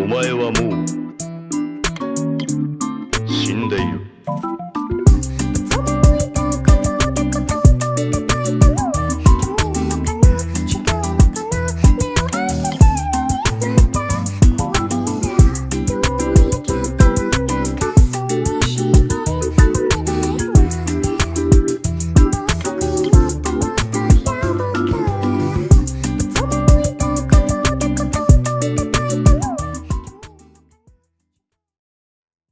お前はもう死んでいる。